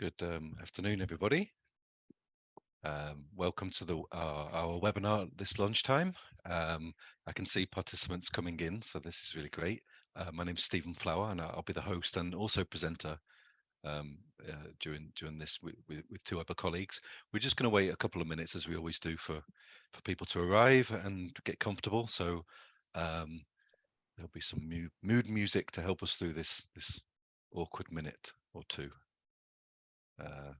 Good um, afternoon, everybody. Um, welcome to the our, our, webinar this lunchtime. Um, I can see participants coming in, so this is really great. Uh, my name is Stephen Flower, and I'll be the host and also presenter um, uh, during during this with, with, two other colleagues. We're just going to wait a couple of minutes, as we always do, for for people to arrive and get comfortable. So um, there'll be some mood music to help us through this this awkward minute or two. Uh,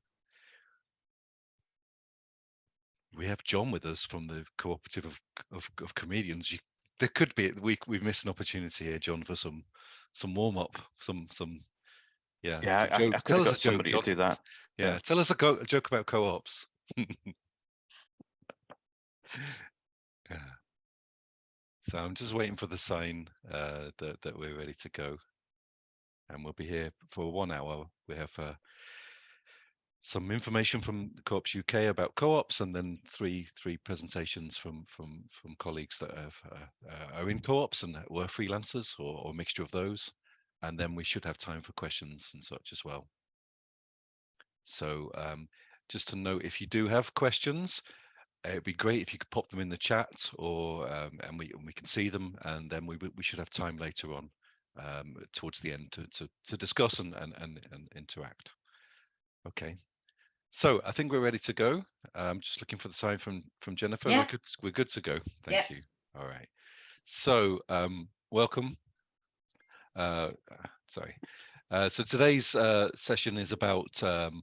we have John with us from the cooperative of of, of comedians. You, there could be we we've missed an opportunity here, John, for some some warm up, some some yeah. Yeah, I, I tell us a joke, John. do that. Yeah, yeah. tell us a, co a joke about co-ops. yeah. So I'm just waiting for the sign uh, that that we're ready to go, and we'll be here for one hour. We have uh, some information from Co-ops UK about co-ops, and then three three presentations from from from colleagues that have, uh, uh, are in co-ops and were freelancers or, or a mixture of those, and then we should have time for questions and such as well. So um, just to note, if you do have questions, it'd be great if you could pop them in the chat, or um, and we and we can see them, and then we we should have time later on um, towards the end to to, to discuss and, and and and interact. Okay. So I think we're ready to go. I'm just looking for the sign from from Jennifer. Yeah. We're good. We're good to go. Thank yeah. you. All right. So um, welcome. Uh, sorry. Uh, so today's uh, session is about um,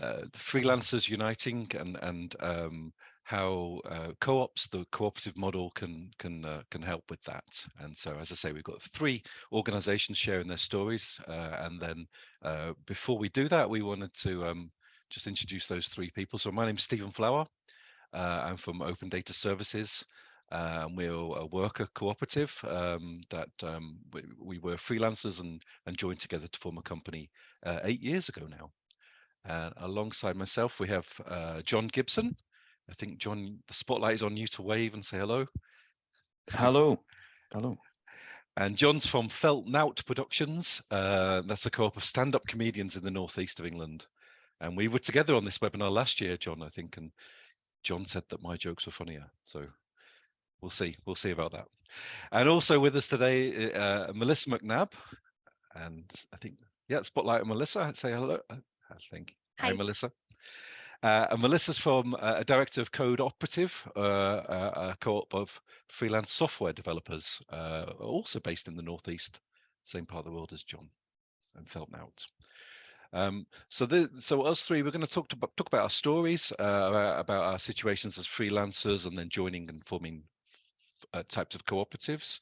uh, freelancers uniting and and um, how uh, co-ops, the cooperative model, can can uh, can help with that. And so, as I say, we've got three organisations sharing their stories, and then before we do that, we wanted to um, just introduce those three people. So my name is Stephen Flower. Uh, I'm from Open Data Services. Uh, we're a worker cooperative um, that um, we, we, were freelancers and, and joined together to form a company uh, eight years ago now. And alongside myself, we have uh, John Gibson. I think, John, the spotlight is on you to wave and say hello. Hello. Hello. And John's from Felt Nout Productions. Uh, that's a co-op of stand-up comedians in the northeast of England. And we were together on this webinar last year, John, I think, and John said that my jokes were funnier. So we'll see. We'll see about that. And also with us today, uh, Melissa McNabb. And I think, yeah, spotlight on Melissa. Say hello. Uh, I think. Hi, Hi Melissa. Uh, and Melissa's from uh, a director of Code Operative, uh, a co-op of freelance software developers, uh, also based in the Northeast, same part of the world as John and Feltnout. Um, so the, so us three, we're going to talk to, talk about our stories, uh, about our situations as freelancers, and then joining and forming uh, types of cooperatives.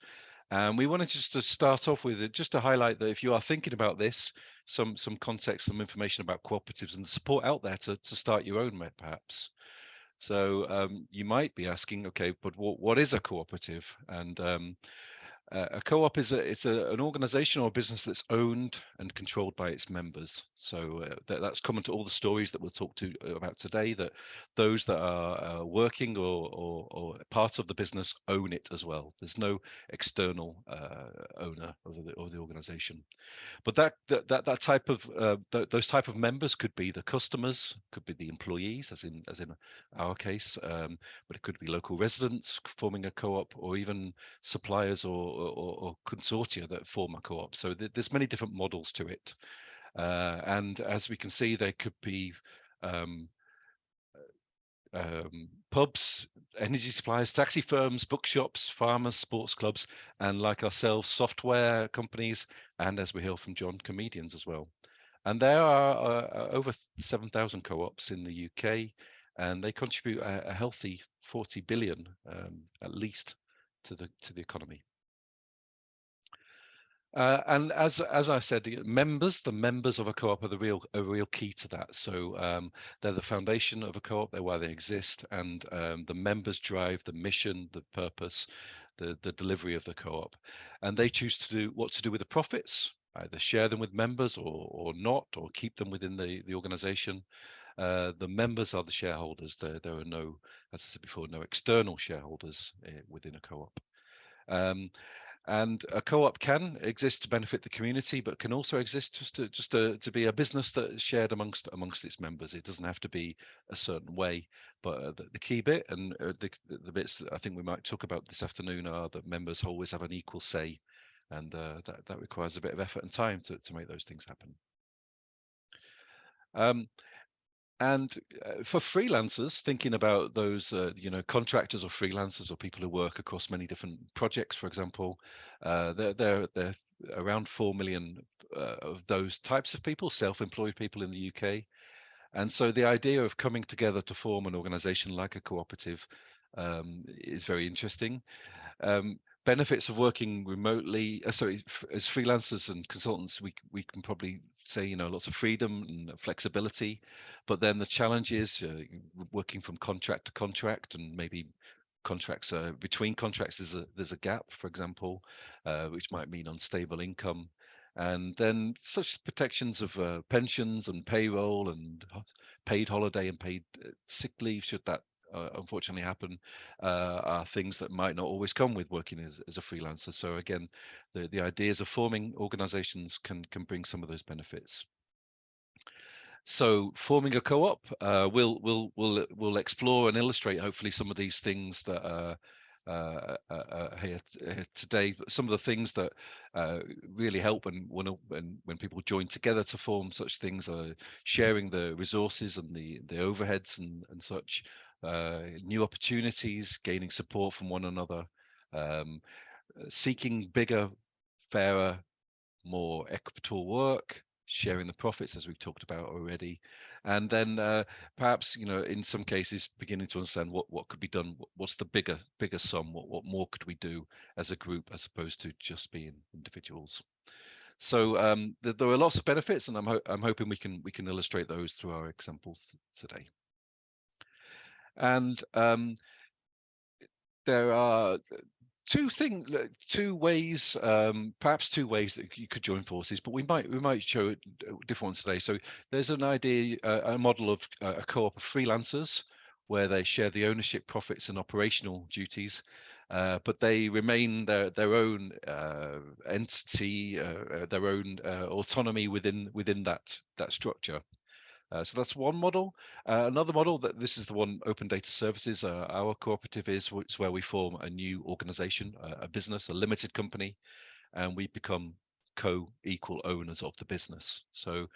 And we wanted just to start off with it, just to highlight that if you are thinking about this, some some context, some information about cooperatives and the support out there to to start your own, perhaps. So um, you might be asking, okay, but what, what is a cooperative? And um, uh, a co-op is a, it's a, an organization or a business that's owned and controlled by its members. So uh, that, that's common to all the stories that we'll talk to uh, about today, that those that are uh, working or, or, or, part of the business own it as well. There's no external uh, owner of the, of the organization. But that, that, that, type of, uh, th those type of members could be the customers, could be the employees, as in, as in our case, um, but it could be local residents forming a co-op or even suppliers or or, or consortia that form a co-op. So th there's many different models to it. Uh, and as we can see, there could be um, um, pubs, energy suppliers, taxi firms, bookshops, farmers, sports clubs, and like ourselves, software companies, and as we hear from John, comedians as well. And there are uh, over 7,000 co-ops in the UK, and they contribute a, a healthy 40 billion, um, at least, to the to the economy. Uh, and as as I said, members, the members of a co-op are the real a real key to that. So um, they're the foundation of a co-op. They're why they exist, and um, the members drive the mission, the purpose, the the delivery of the co-op, and they choose to do what to do with the profits. Either share them with members or or not, or keep them within the the organization. Uh, the members are the shareholders. There there are no, as I said before, no external shareholders uh, within a co-op. Um, and a co-op can exist to benefit the community, but can also exist just to just to, to be a business that is shared amongst amongst its members. It doesn't have to be a certain way, but uh, the, the, key bit and uh, the, the bits I think we might talk about this afternoon are that members always have an equal say, and uh, that that requires a bit of effort and time to to make those things happen. Um, and uh, for freelancers, thinking about those, uh, you know, contractors or freelancers or people who work across many different projects, for example, uh, they're, they're around 4 million uh, of those types of people, self-employed people in the UK. And so the idea of coming together to form an organization like a cooperative um, is very interesting. Um, benefits of working remotely uh, sorry as freelancers and consultants we we can probably say you know lots of freedom and flexibility. But then the challenge is uh, working from contract to contract and maybe contracts between contracts there's a there's a gap for example uh, which might mean unstable income. And then such protections of uh, pensions and payroll and paid holiday and paid uh, sick leave should that uh, unfortunately happen uh, are things that might not always come with working as, as a freelancer. So again, the, the ideas of forming organizations can, can bring some of those benefits. So forming a co-op, uh, we'll, we'll, we'll, we'll explore and illustrate hopefully some of these things that are uh, uh, uh, here, here, today. Some of the things that uh, really help when, when when when people join together to form such things are sharing the resources and the the overheads and and such, uh, new opportunities, gaining support from one another, um, uh, seeking bigger, fairer, more equitable work, sharing the profits as we've talked about already, and then uh, perhaps you know in some cases beginning to understand what what could be done, what's the bigger bigger sum, what what more could we do as a group as opposed to just being individuals. So um, th there are lots of benefits, and I'm ho I'm hoping we can we can illustrate those through our examples today. And um, there are two things, two ways, um, perhaps two ways that you could join forces, but we might we might show different ones today. So there's an idea, uh, a model of uh, a co-op of freelancers where they share the ownership, profits, and operational duties, uh, but they remain their their own uh, entity, uh, uh, their own autonomy within within that that structure. Uh, so that's one model. Uh, another model that this is the one open data services. Uh, our cooperative is it's where we form a new organization, a business, a limited company, and we become co-equal owners of the business. So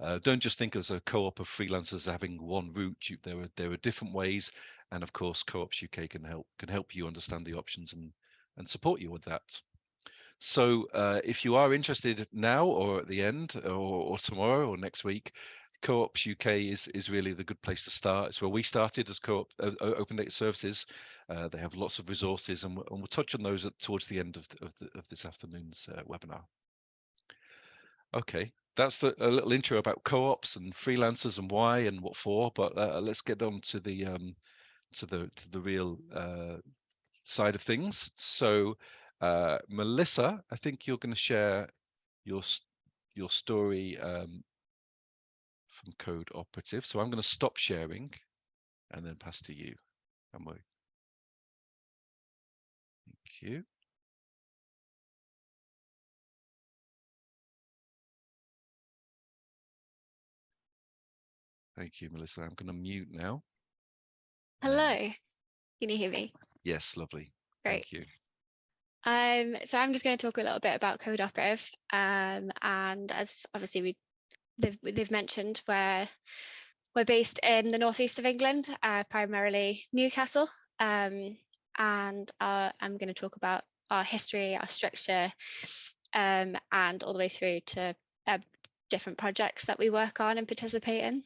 uh, don't just think as a co-op of freelancers having one route. You, there are there are different ways, and of course, Co-ops UK can help can help you understand the options and and support you with that. So uh, if you are interested now or at the end or, or tomorrow or next week, Co-ops UK is is really the good place to start. It's where we started as co-op uh, open data services. Uh, they have lots of resources, and we'll, and we'll touch on those at, towards the end of the, of, the, of this afternoon's uh, webinar. Okay, that's the, a little intro about co-ops and freelancers and why and what for. But uh, let's get on to the um, to the to the real uh, side of things. So, uh, Melissa, I think you're going to share your your story um, from code operative. So I'm going to stop sharing and then pass to you. Emily. Thank you. Thank you, Melissa. I'm going to mute now. Hello. Can you hear me? Yes, lovely. Great. Thank you. Um, so I'm just going to talk a little bit about Code Operative. Um, and as obviously we they've they've mentioned where we're based in the northeast of England, uh, primarily Newcastle, um, and uh, I'm going to talk about our history, our structure, um, and all the way through to uh, different projects that we work on and participate in.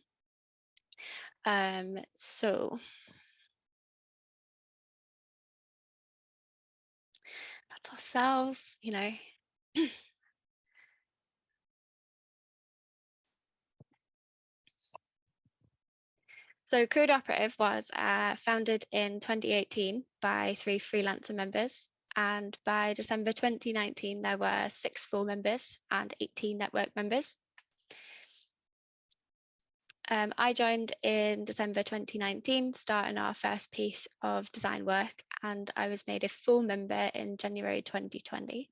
Um, so that's ourselves, you know. So Code Operative was uh, founded in 2018 by three freelancer members. And by December 2019, there were six full members and 18 network members. Um, I joined in December 2019, starting our first piece of design work, and I was made a full member in January 2020.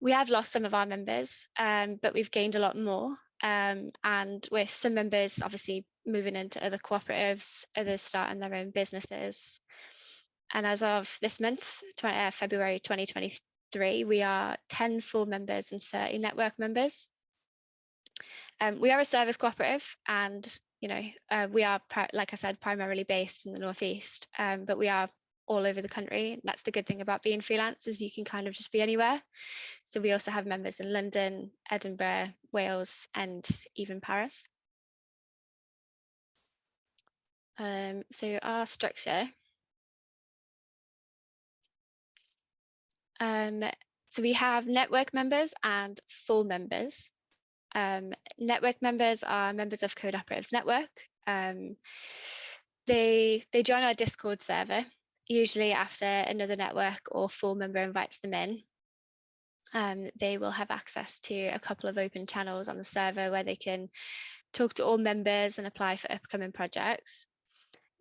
we have lost some of our members, um, but we've gained a lot more. Um, and with some members obviously moving into other cooperatives, others starting their own businesses. And as of this month, 20, uh, February 2023, we are 10 full members and 30 network members. Um, we are a service cooperative and, you know, uh, we are, like I said, primarily based in the Northeast, um, but we are all over the country. That's the good thing about being freelance is you can kind of just be anywhere. So we also have members in London, Edinburgh, Wales, and even Paris. Um, so our structure. Um, so we have network members and full members. Um, network members are members of Code Operatives Network. Um, they, they join our Discord server, usually after another network or full member invites them in. Um, they will have access to a couple of open channels on the server where they can talk to all members and apply for upcoming projects.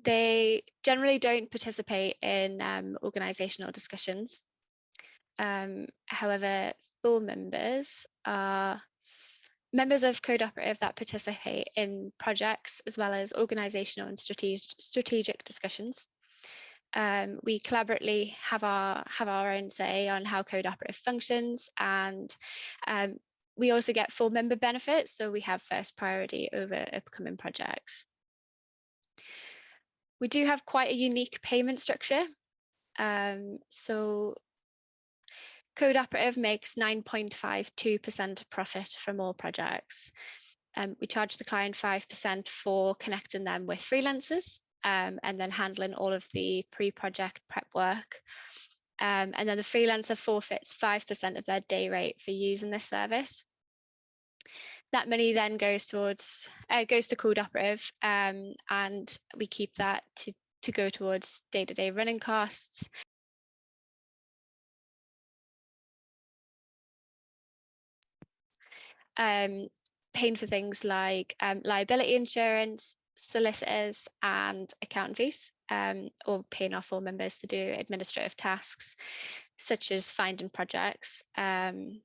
They generally don't participate in um, organisational discussions. Um, however, full members are members of Code Operative that participate in projects as well as organisational and strategic, strategic discussions. Um, we collaboratively have our have our own say on how Code Operative functions, and um, we also get full member benefits. So we have first priority over upcoming projects. We do have quite a unique payment structure. Um, so Code Operative makes 9.52% profit from all projects. Um, we charge the client 5% for connecting them with freelancers um, and then handling all of the pre-project prep work. Um, and then the freelancer forfeits 5% of their day rate for using this service. That money then goes towards uh, goes to Code Operative, um, and we keep that to to go towards day-to-day -day running costs um, paying for things like um, liability insurance, solicitors and accountant fees, um, or paying our full members to do administrative tasks, such as finding projects. Um,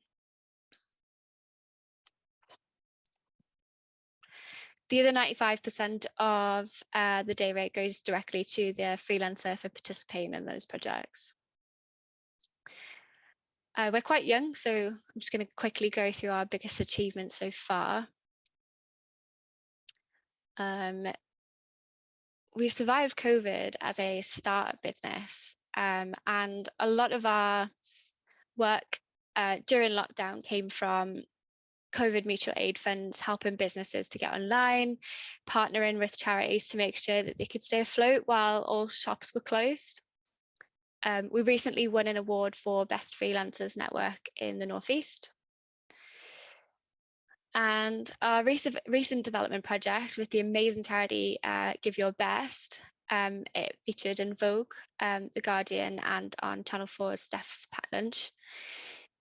the other 95% of uh, the day rate goes directly to the freelancer for participating in those projects. Uh, we're quite young, so I'm just going to quickly go through our biggest achievements so far. Um, we survived COVID as a startup business, um, and a lot of our work uh, during lockdown came from COVID mutual aid funds helping businesses to get online, partnering with charities to make sure that they could stay afloat while all shops were closed. Um, we recently won an award for Best Freelancers Network in the Northeast. And our recent, recent development project with the amazing charity uh, Give Your Best, um, it featured in Vogue, um, The Guardian, and on Channel 4's Steph's Packed Lunch.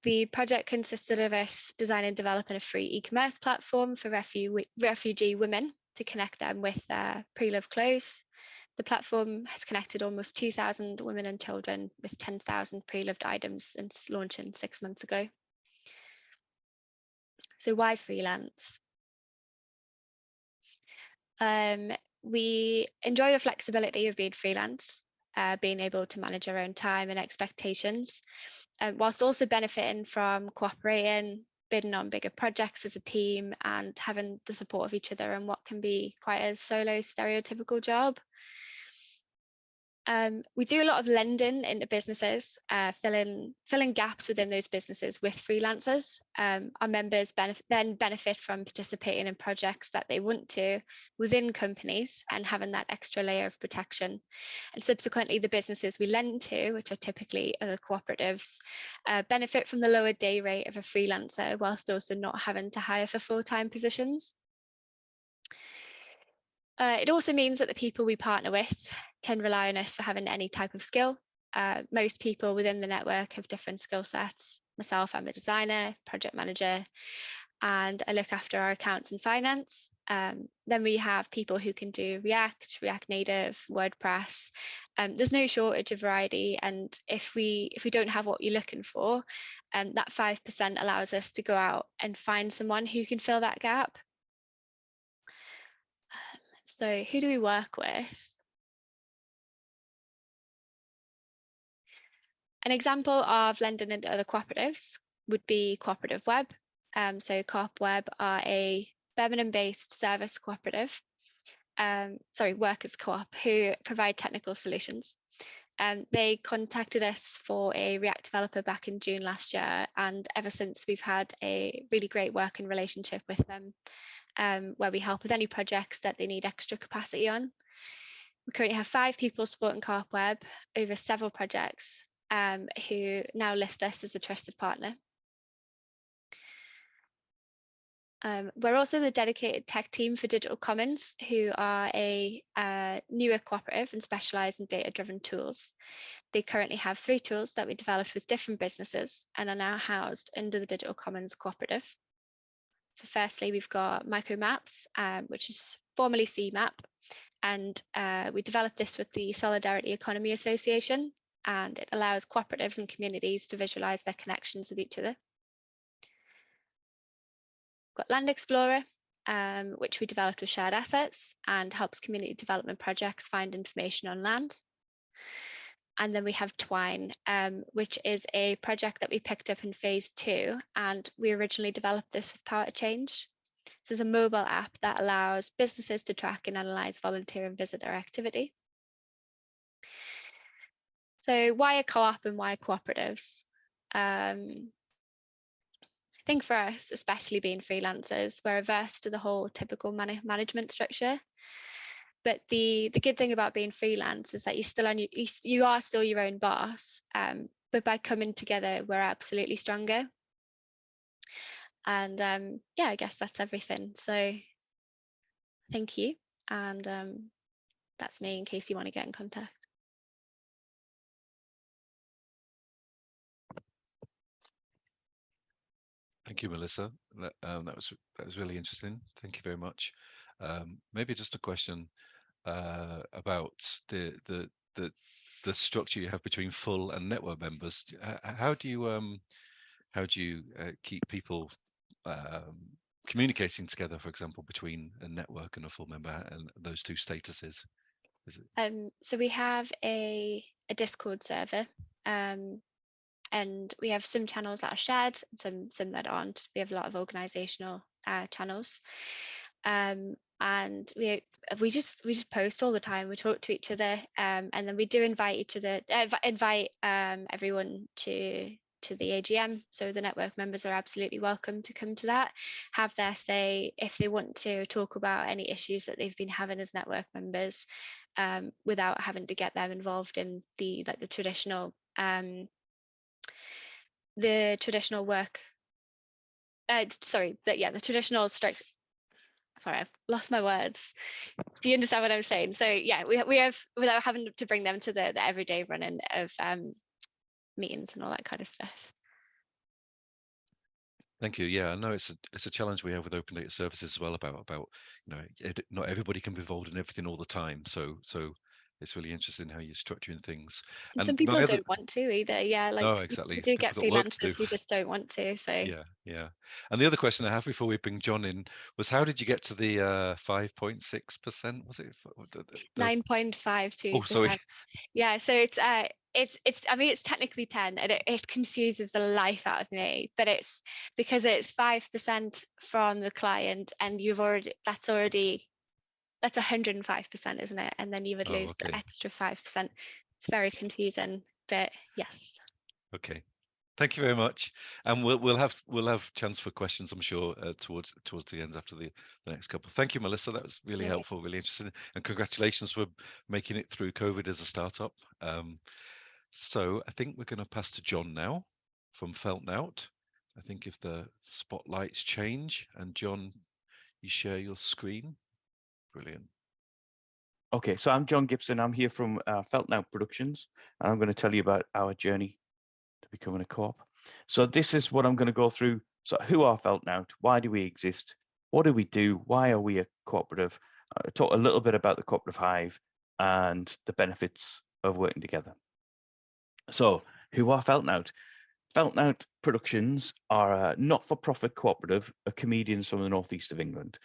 The project consisted of us designing and developing a free e-commerce platform for refu refugee women to connect them with their pre-loved clothes, the platform has connected almost 2,000 women and children with 10,000 pre-loved items since launching six months ago. So why freelance? Um, we enjoy the flexibility of being freelance, uh, being able to manage our own time and expectations, uh, whilst also benefiting from cooperating, bidding on bigger projects as a team and having the support of each other in what can be quite a solo stereotypical job. Um, we do a lot of lending into businesses, uh, filling filling gaps within those businesses with freelancers. Um, our members benef then benefit from participating in projects that they want to within companies and having that extra layer of protection. And subsequently, the businesses we lend to, which are typically other cooperatives, uh, benefit from the lower day rate of a freelancer whilst also not having to hire for full-time positions. Uh, it also means that the people we partner with can rely on us for having any type of skill. Uh, most people within the network have different skill sets. Myself, I'm a designer, project manager, and I look after our accounts and finance. Um, then we have people who can do React, React Native, WordPress. Um, there's no shortage of variety, and if we if we don't have what you're looking for, um, that five percent allows us to go out and find someone who can fill that gap. So who do we work with? An example of lending into other cooperatives would be Cooperative Web. Um, so Coop Web are a Birmingham-based service cooperative, um, sorry, workers co-op who provide technical solutions. Um, they contacted us for a React developer back in June last year, and ever since we've had a really great working relationship with them, um, where we help with any projects that they need extra capacity on. We currently have five people supporting Coop Web over several projects um, who now list us as a trusted partner. Um, we're also the dedicated tech team for Digital Commons, who are a uh, newer cooperative and specialise in data-driven tools. They currently have three tools that we developed with different businesses and are now housed under the Digital Commons cooperative. So firstly, we've got Mykomaps, um, which is formerly CMAP, and uh, we developed this with the Solidarity Economy Association, and it allows cooperatives and communities to visualise their connections with each other We've got Land Explorer, um, which we developed with shared assets and helps community development projects find information on land. And then we have Twine, um, which is a project that we picked up in phase two, and we originally developed this with Power to Change. This is a mobile app that allows businesses to track and analyze volunteer and visitor activity. So why a co-op and why cooperatives? Um, I think for us, especially being freelancers, we're averse to the whole typical man management structure. But the the good thing about being freelance is that you still on you, are still your own boss. Um, but by coming together, we're absolutely stronger. And um, yeah, I guess that's everything. So thank you. And um, that's me in case you want to get in contact. Thank you, Melissa. That, um, that was that was really interesting. Thank you very much. Um, maybe just a question uh, about the the the the structure you have between full and network members. How do you um how do you uh, keep people um, communicating together, for example, between a network and a full member and those two statuses? Um, so we have a, a Discord server um, and we have some channels that are shared and some some that aren't we have a lot of organizational uh, channels um, and we we just we just post all the time we talk to each other um, and then we do invite each other uh, invite um, everyone to to the AGM so the network members are absolutely welcome to come to that have their say if they want to talk about any issues that they've been having as network members um, without having to get them involved in the like the traditional um, the traditional work uh, sorry that yeah the traditional strike sorry i've lost my words do you understand what i'm saying so yeah we, we have without having to bring them to the, the everyday running of um, meetings and all that kind of stuff Thank you. Yeah, I know it's a it's a challenge we have with open data services as well about about you know it, not everybody can be involved in everything all the time. So so it's really interesting how you're structuring things. And some people don't want to either. Yeah, like no, exactly. You do get freelancers who just don't want to. So yeah, yeah. And the other question I have before we bring John in was, how did you get to the uh, five point six percent? Was it nine point five two? Oh, sorry. Yeah, so it's uh, it's it's i mean it's technically 10 and it, it confuses the life out of me but it's because it's five percent from the client and you've already that's already that's 105%, isn't it? And then you would oh, lose okay. the extra 5%. It's very confusing, but yes. Okay. Thank you very much, and we'll we'll have we'll have chance for questions, I'm sure, uh, towards towards the end after the, the next couple. Thank you, Melissa. That was really helpful, really interesting, and congratulations for making it through COVID as a startup. Um, so I think we're going to pass to John now from FeltNout. I think if the spotlights change and John, you share your screen. Brilliant. Okay, so I'm John Gibson. I'm here from uh, FeltNout Productions, and I'm going to tell you about our journey to becoming a co-op. So this is what I'm going to go through. So who are Felt FeltNout? Why do we exist? what do we do? Why are we a cooperative? Uh, talk a little bit about the cooperative hive and the benefits of working together. So who are Feltnout? Feltnout Productions are a not-for-profit cooperative of comedians from the northeast of England.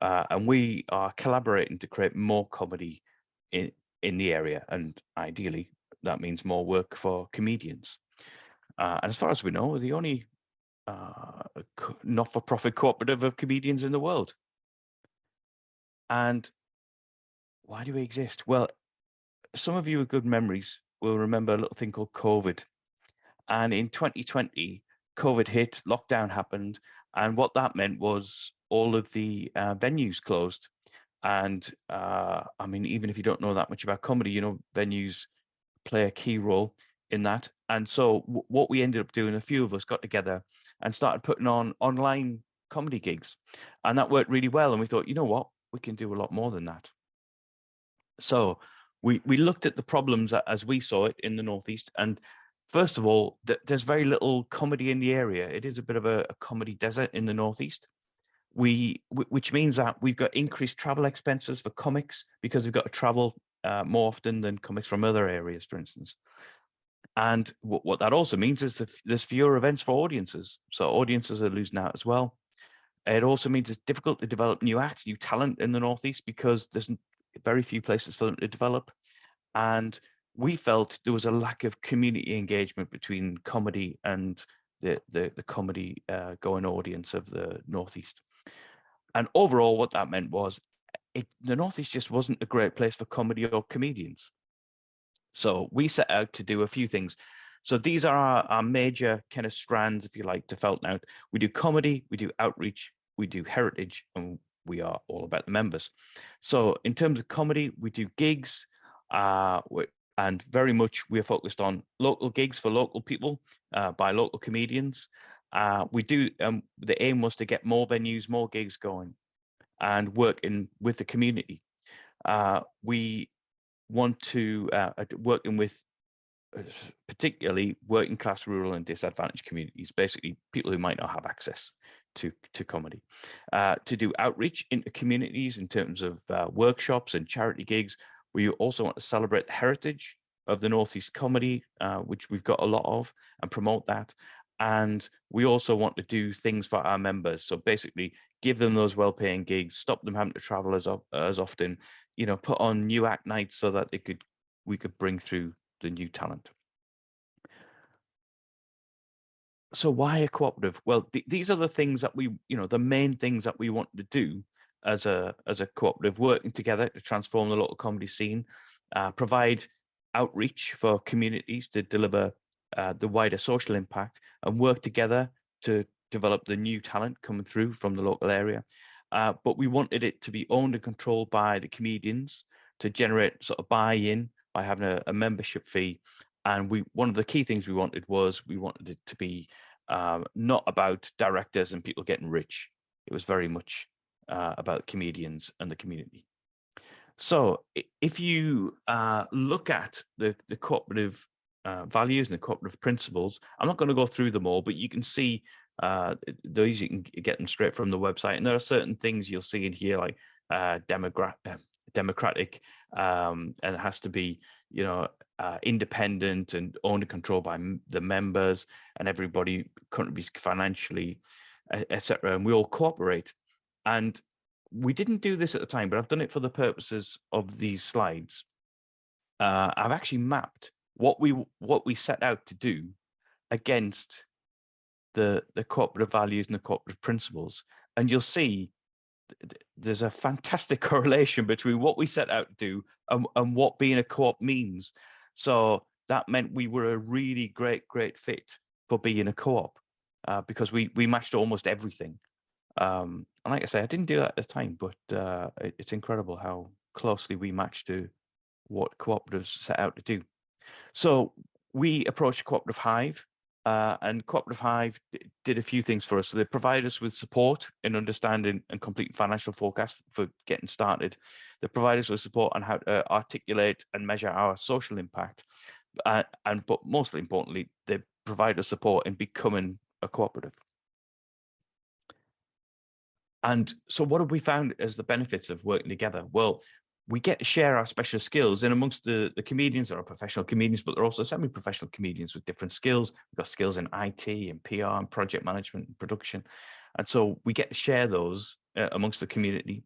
Uh, and we are collaborating to create more comedy in, in the area. And ideally, that means more work for comedians. Uh, and as far as we know, we're the only uh, not-for-profit cooperative of comedians in the world. And why do we exist? Well, some of you with good memories will remember a little thing called COVID. And in 2020, COVID hit, lockdown happened, and what that meant was all of the uh, venues closed. And uh, I mean, even if you don't know that much about comedy, you know, venues play a key role in that. And so what we ended up doing, a few of us got together and started putting on online comedy gigs. And that worked really well. And we thought, you know what, we can do a lot more than that. So we, we looked at the problems as we saw it in the Northeast. And first of all, th there's very little comedy in the area. It is a bit of a, a comedy desert in the Northeast. We, which means that we've got increased travel expenses for comics because we've got to travel uh, more often than comics from other areas, for instance. And what, what that also means is there's fewer events for audiences. So audiences are losing out as well. It also means it's difficult to develop new acts, new talent in the Northeast because there's very few places for them to develop. And we felt there was a lack of community engagement between comedy and the, the, the comedy uh, going audience of the Northeast. And overall, what that meant was it, the Northeast just wasn't a great place for comedy or comedians. So we set out to do a few things. So these are our, our major kind of strands, if you like, to Feltnout. We do comedy, we do outreach, we do heritage, and we are all about the members. So in terms of comedy, we do gigs, uh, and very much we are focused on local gigs for local people uh, by local comedians. Uh, we do, um, the aim was to get more venues, more gigs going and work in with the community. Uh, we want to uh, working with uh, particularly working class, rural and disadvantaged communities, basically people who might not have access to, to comedy, uh, to do outreach into communities in terms of uh, workshops and charity gigs. We also want to celebrate the heritage of the Northeast comedy, uh, which we've got a lot of, and promote that. And we also want to do things for our members. So basically give them those well-paying gigs, stop them having to travel as, as often, you know, put on new act nights so that they could we could bring through the new talent. So why a cooperative? Well, th these are the things that we, you know, the main things that we want to do as a as a cooperative, working together to transform the local comedy scene, uh, provide outreach for communities to deliver uh, the wider social impact, and work together to develop the new talent coming through from the local area. Uh, but we wanted it to be owned and controlled by the comedians to generate sort of buy-in by having a, a, membership fee. And we one of the key things we wanted was we wanted it to be um, not about directors and people getting rich. It was very much uh, about comedians and the community. So if you uh, look at the, the cooperative uh, values and the cooperative principles, I'm not going to go through them all, but you can see uh, those you can get them straight from the website. And there are certain things you'll see in here like uh, demogra- uh, democratic um, and it has to be, you know, uh, independent and owned and controlled by the members and everybody contributes financially, etc. And we all cooperate. And we didn't do this at the time, but I've done it for the purposes of these slides. I've actually mapped what we what we set out to do against the the cooperative values and the cooperative principles. And you'll see there's a fantastic correlation between what we set out to do and, and what being a co-op means. So that meant we were a really great great fit for being a co-op uh, because we we matched almost everything. Um, and like i say i didn't do that at the time but uh, it, it's incredible how closely we matched to what cooperatives set out to do so we approached cooperative hive uh, and Cooperative Hive did a few things for us. So they provide us with support in understanding and complete financial forecast for getting started. They provide us with support on how to articulate and measure our social impact. Uh, and but mostly importantly, they provide us support in becoming a cooperative. And so what have we found as the benefits of working together? Well, we get to share our special skills and amongst the, the comedians. There are professional comedians but there are also semi-professional comedians with different skills. We've got skills in it and pr and project management and production. And so we get to share those uh, amongst the community.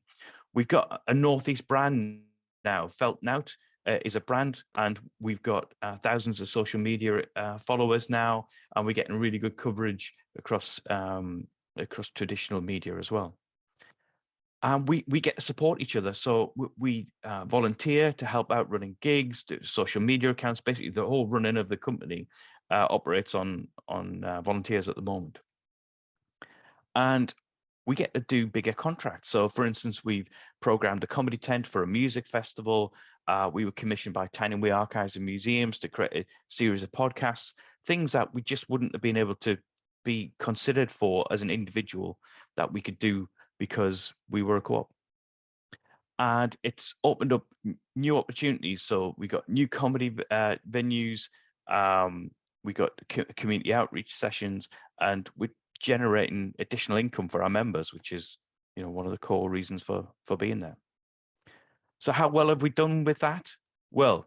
We've got a northeast brand now. Felt nout uh, is a brand and we've got uh, thousands of social media uh, followers now and we're getting really good coverage across um, across traditional media as well and we we get to support each other. So we, we uh, volunteer to help out running gigs, do social media accounts. Basically, the whole running of the company uh, operates on on uh, volunteers at the moment, and we get to do bigger contracts. So, for instance, we've programmed a comedy tent for a music festival. Uh, we were commissioned by Tyne Archives and Museums to create a series of podcasts, things that we just wouldn't have been able to be considered for as an individual that we could do because we were a co-op. And it's opened up new opportunities. So we got new comedy uh, venues um, we got community outreach sessions and we're generating additional income for our members which is you know one of the core reasons for for being there. So how well have we done with that? Well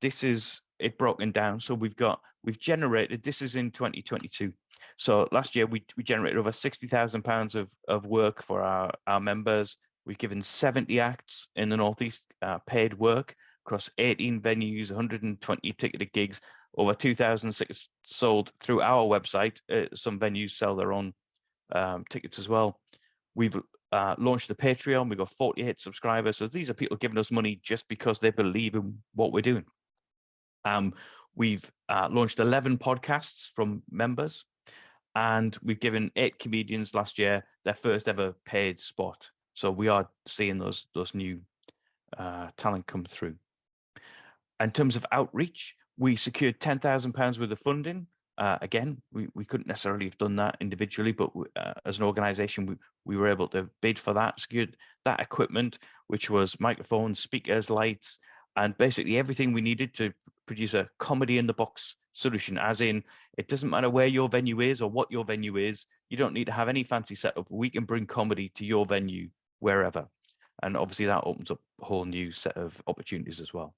this is it broken down. So we've got we've generated this is in 2022 so last year we, we generated over sixty thousand pounds of of work for our our members. We've given 70 acts in the Northeast uh, paid work across 18 venues, 120 ticketed gigs, over 2,000 tickets sold through our website. Uh, some venues sell their own um, tickets as well. We've uh, launched the Patreon. We've got 48 subscribers. So these are people giving us money just because they believe in what we're doing. Um, we've uh, launched 11 podcasts from members and we've given eight comedians last year their first ever paid spot. So we are seeing those those new uh, talent come through. In terms of outreach, we secured ten thousand pounds worth of funding. Uh, again, we, we couldn't necessarily have done that individually, but uh, as an organisation, we, we were able to bid for that, secured that equipment, which was microphones, speakers, lights, and basically everything we needed to produce a comedy in the box solution as in it doesn't matter where your venue is or what your venue is you don't need to have any fancy setup we can bring comedy to your venue wherever and obviously that opens up a whole new set of opportunities as well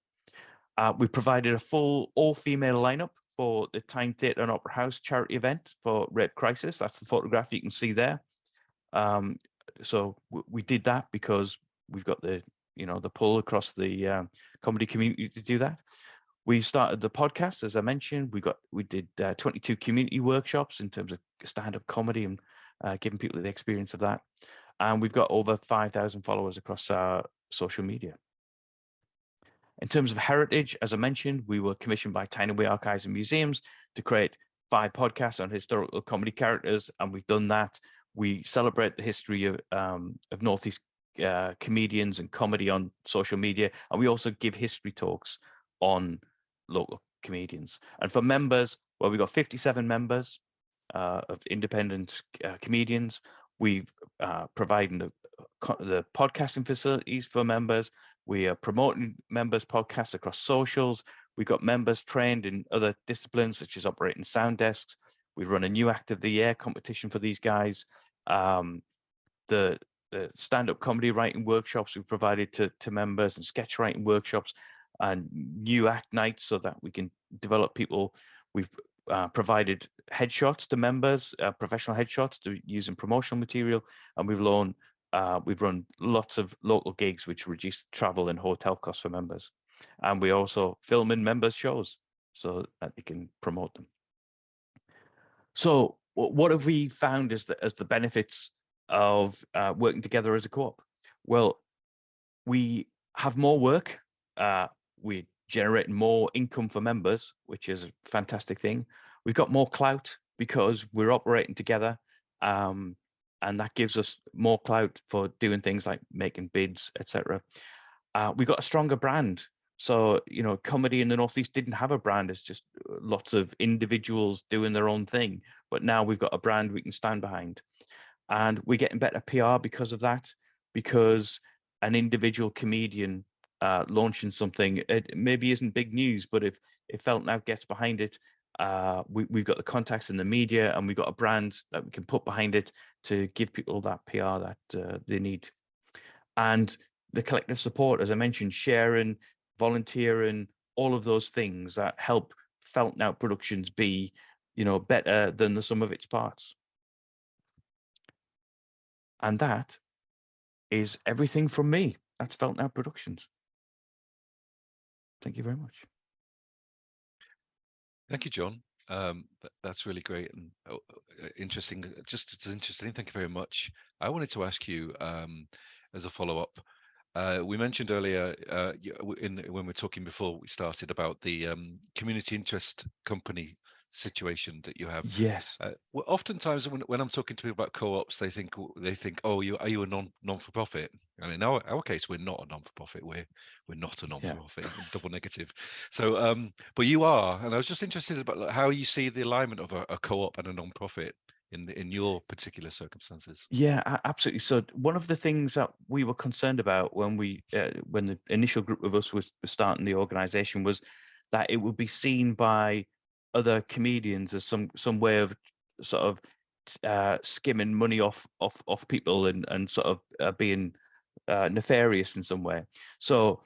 uh, we provided a full all-female lineup for the Tyne Theatre and Opera House charity event for Rape Crisis. That's the photograph you can see there. Um, so we did that because we've got the you know the pull across the um, comedy community to do that we started the podcast as i mentioned. We got we did uh, 22 community workshops in terms of stand-up comedy and uh, giving people the experience of that. And we've got over 5000 followers across our social media. In terms of heritage as i mentioned we were commissioned by Tyne archives and museums to create five podcasts on historical comedy characters and we've done that. We celebrate the history of um, of northeast uh, comedians and comedy on social media and we also give history talks on local comedians. And for members, well, we've got 57 members uh, of independent uh, comedians. We've uh, providing the, the podcasting facilities for members. We are promoting members' podcasts across socials. We've got members trained in other disciplines such as operating sound desks. We run a new Act of the Year competition for these guys. Um, the, the stand-up comedy writing workshops we've provided to, to members and sketch writing workshops and new act nights so that we can develop people. We've uh, provided headshots to members, uh, professional headshots to use in promotional material, and we've loaned, uh, we've run lots of local gigs which reduce travel and hotel costs for members. And we also film in members shows so that they can promote them. So what have we found as the, as the benefits of uh, working together as a co-op? Well, we have more work. Uh, we generate more income for members, which is a fantastic thing. We've got more clout because we're operating together. Um, and that gives us more clout for doing things like making bids, etc. Uh, we got a stronger brand. So, you know, comedy in the Northeast didn't have a brand. It's just uh, lots of individuals doing their own thing. But now we've got a brand we can stand behind. And we're getting better PR because of that, because an individual comedian uh, launching something, it maybe isn't big news, but if if Felt Now gets behind it, uh, we, we've got the contacts in the media and we've got a brand that we can put behind it to give people that PR that uh, they need. And the collective support, as I mentioned, sharing, volunteering, all of those things that help Felt Now Productions be, you know, better than the sum of its parts. And that is everything from me. That's Felt Now Productions. Thank you very much. Thank you, John. Um, that, that's really great and uh, uh, interesting. uh, Just it's interesting. Thank you very much. I wanted to ask you um, as a follow-up. Uh, we mentioned earlier uh, in when we were talking before we started about the um, community interest company situation that you have. Yes. Uh, well, oftentimes when, when I'm talking to people about co-ops, they think they think, oh, you are you a non non for profit? And in our, our case, we're not a non for profit. We're we're not a non for profit. double negative. So, um, but you are, and I was just interested about how you see the alignment of a, a co-op and a non-profit in the, in your particular circumstances. Yeah, absolutely. So one of the things that we were concerned about when we uh, when the initial group of us was, was starting the organization was that it would be seen by other comedians as some some way of sort of uh, skimming money off off off people and and sort of uh, being uh, nefarious in some way. So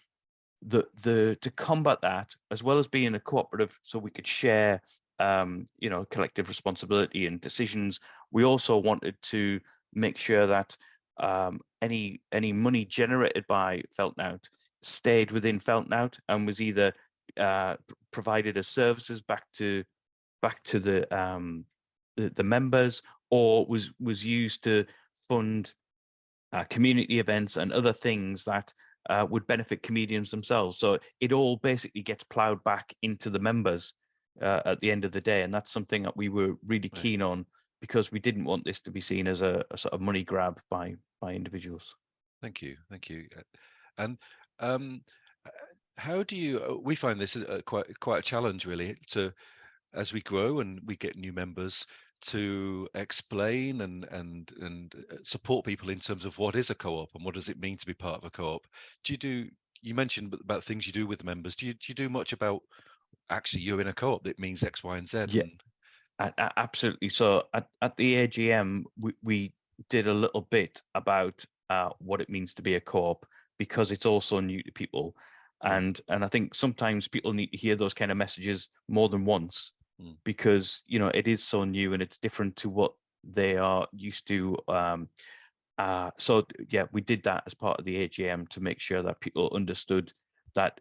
the the to combat that as well as being a cooperative so we could share um you know collective responsibility and decisions we also wanted to make sure that um any any money generated by feltnout stayed within feltnout and was either uh provided as services back to back to the um the, the members or was was used to fund uh, community events and other things that uh, would benefit comedians themselves. So it all basically gets ploughed back into the members uh, at the end of the day, and that's something that we were really Right. keen on because we didn't want this to be seen as a, a sort of money grab by by individuals. Thank you, thank you. Uh, And um, how do you? uh, We find this is uh, quite quite a challenge, really, to as we grow and we get new members to explain and and and uh, support people in terms of what is a co-op and what does it mean to be part of a co-op. Do you do? You mentioned ab- about things you do with members. Do you do you do much about actually you're in a co-op that means X, Y, and Z? Yeah. and- A- a- Absolutely. So at, at the AGM, we, we did a little bit about uh, what it means to be a co-op because it's also new to people. Mm. And and I think sometimes people need to hear those kind of messages more than once Mm. because you know it is so new and it's different to what they are used to. Um, uh, so yeah, we did that as part of the AGM to make sure that people understood that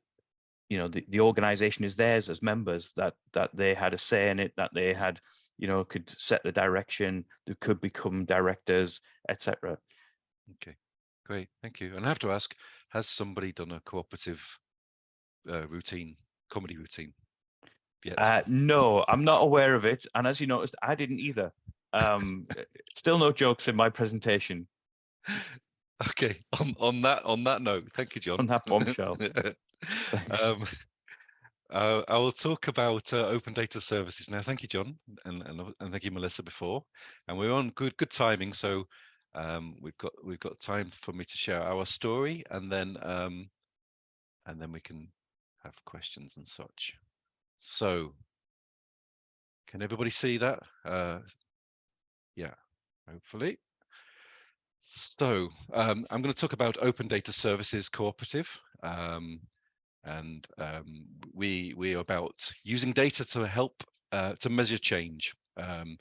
you know the, the organization is theirs as members that that they had a say in it that they had you know could set the direction they could become directors etc Okay, great, thank you. And I have to ask, has somebody done a cooperative uh, routine, comedy routine? Uh, no i'm not aware of it and as you noticed i didn't either um uh, still no jokes in my presentation Okay, on on that on that note, thank you, John. on that bombshell um, uh, I will talk about uh, open data services now. Thank you, John, and, and and thank you, Melissa, before. And we're on good good timing, so um, we've got we've got time for me to share our story, and then um, and then we can have questions and such. So, can everybody see that? Uh, yeah, hopefully. So um, I'm going to talk about Open Data Services Cooperative. Um, and um, we we are about using data to help uh, to measure change. Um,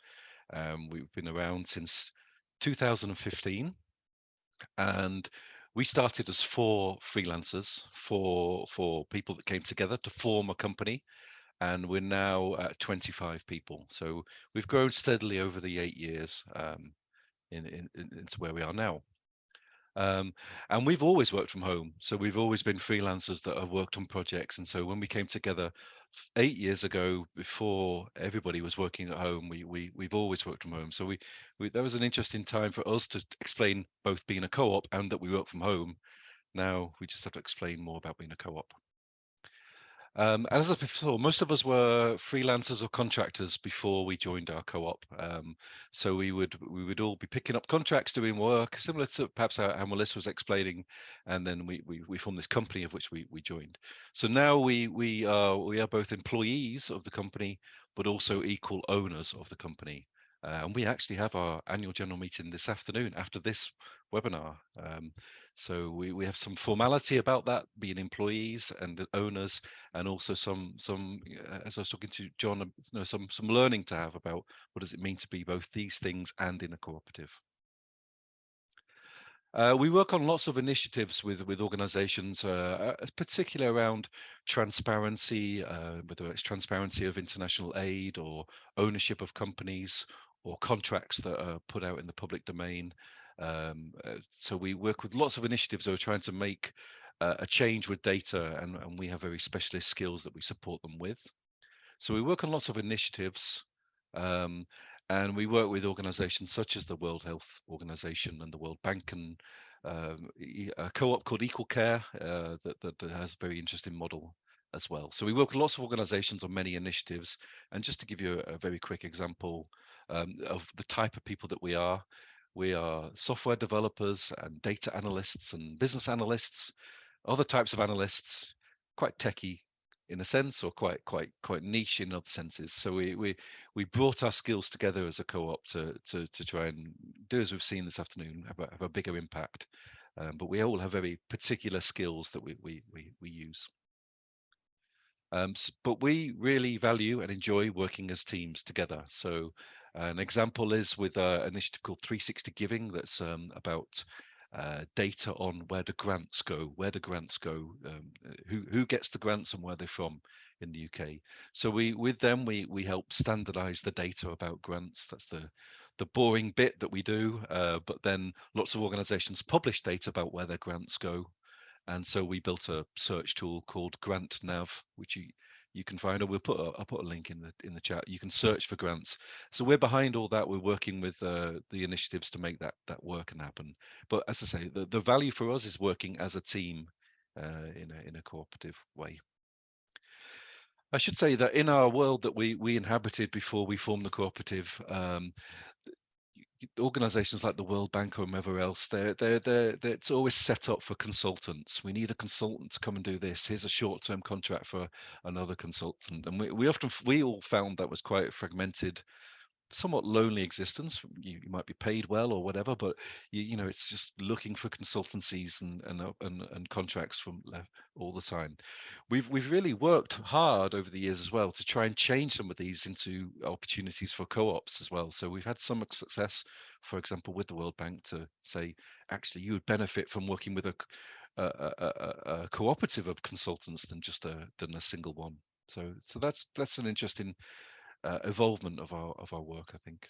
um, we've been around since 2015, and we started as four freelancers, four for people that came together to form a company, and we're now at 25 people. So we've grown steadily over the eight years um, in, in- into where we are now. Um, and we've always worked from home. So we've always been freelancers that have worked on projects. And so when we came together eight years ago, before everybody was working at home, we, we, we've always worked from home. So we, we, that was an interesting time for us to explain both being a co-op and that we work from home. Now we just have to explain more about being a co-op. Um, as I said before, most of us were freelancers or contractors before we joined our co-op. Um, so we would we would all be picking up contracts, doing work similar to perhaps how, how Melissa was explaining, and then we, we we formed this company of which we we joined. So now we we are we are both employees of the company, but also equal owners of the company. Uh, and we actually have our annual general meeting this afternoon after this webinar. Um, so we, we have some formality about that, being employees and owners, and also some some uh, as I was talking to John, you know, some some learning to have about what does it mean to be both these things and in a cooperative. Uh, we work on lots of initiatives with with organizations, uh, uh particularly around transparency, uh, whether it's transparency of international aid or ownership of companies or contracts that are put out in the public domain. Um, uh, so we work with lots of initiatives that are trying to make uh, a change with data and, and we have very specialist skills that we support them with. So we work on lots of initiatives um, and we work with organizations such as the World Health Organization and the World Bank and um, a co-op called Equal Care uh, that, that, that, has a very interesting model as well. So we work with lots of organizations on many initiatives. And just to give you a, a very quick example um, of the type of people that we are, we are software developers and data analysts and business analysts, other types of analysts, quite techy in a sense, or quite quite quite niche in other senses. So we we we brought our skills together as a co-op to to to try and do as we've seen this afternoon, have a, have a bigger impact. Um, but we all have very particular skills that we we we, we use. Um, but we really value and enjoy working as teams together. So an example is with uh, an initiative called 360 Giving that's um, about uh, data on where the grants go, where the grants go, um, who who gets the grants and where they're from in the UK. So we with them we we help standardise the data about grants. That's the the boring bit that we do. Uh, but then lots of organisations publish data about where their grants go, and so we built a search tool called GrantNav, which you you can find, or we'll put a, I'll put a link in the in the chat. You can search for grants. So we're behind all that. We're working with uh, the initiatives to make that that work and happen. But as I say, the, the value for us is working as a team uh, in a in a cooperative way. I should say that in our world that we we inhabited before we formed the cooperative, um, organizations like the World Bank or whoever else, they're, they're, they're, they're, it's always set up for consultants. We need a consultant to come and do this. Here's a short-term contract for another consultant. And we, we often, we all found that was quite fragmented somewhat lonely existence. You, you, might be paid well or whatever, but you, you know it's just looking for consultancies and and uh, and, and contracts from all the time. We've we've really worked hard over the years as well to try and change some of these into opportunities for co-ops as well. So we've had some success, for example, with the World Bank to say actually you would benefit from working with a a, a, a cooperative of consultants than just a than a single one. So so that's that's an interesting uh, evolvement of our of our work, I think.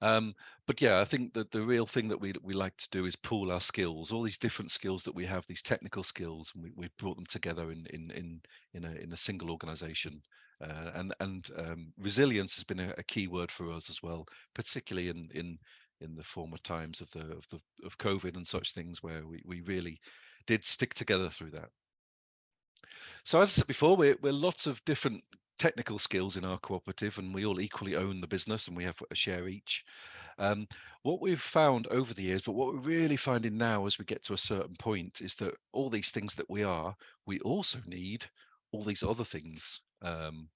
Um, but yeah, I think that the real thing that we we like to do is pool our skills, all these different skills that we have, these technical skills, and we we brought them together in in in in a in a single organization. Uh, and and um, resilience has been a, a, key word for us as well, particularly in in in the former times of the of the of COVID and such things, where we we really did stick together through that. So as I said before, we're we're lots of different technical skills in our cooperative and we all equally own the business and we have a share each. Um, what we've found over the years, but what we're really finding now as we get to a certain point is that all these things that we are, we also need all these other things. Um,